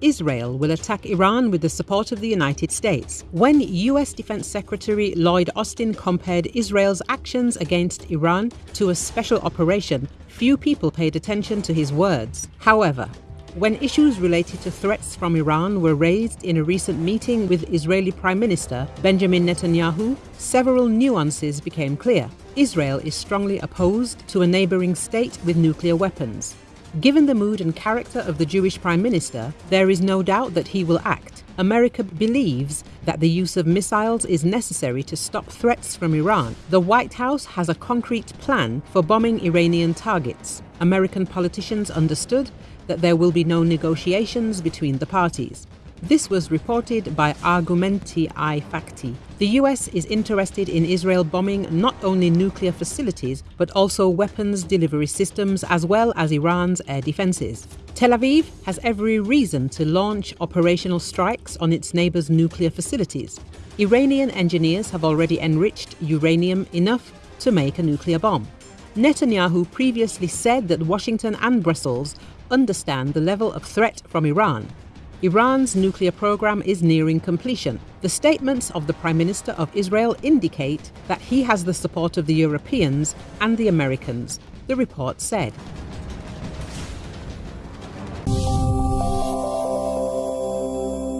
Israel will attack Iran with the support of the United States. When US Defense Secretary Lloyd Austin compared Israel's actions against Iran to a special operation, few people paid attention to his words. However, when issues related to threats from Iran were raised in a recent meeting with Israeli Prime Minister Benjamin Netanyahu, several nuances became clear. Israel is strongly opposed to a neighboring state with nuclear weapons. Given the mood and character of the Jewish Prime Minister, there is no doubt that he will act. America believes that the use of missiles is necessary to stop threats from Iran. The White House has a concrete plan for bombing Iranian targets. American politicians understood that there will be no negotiations between the parties. This was reported by Argumenty i Fakty. The US is interested in Israel bombing not only nuclear facilities, but also weapons delivery systems as well as Iran's air defenses. Tel Aviv has every reason to launch operational strikes on its neighbors' nuclear facilities. Iranian engineers have already enriched uranium enough to make a nuclear bomb. Netanyahu previously said that Washington and Brussels understand the level of threat from Iran. Iran's nuclear program is nearing completion. The statements of the Prime Minister of Israel indicate that he has the support of the Europeans and the Americans, the report said.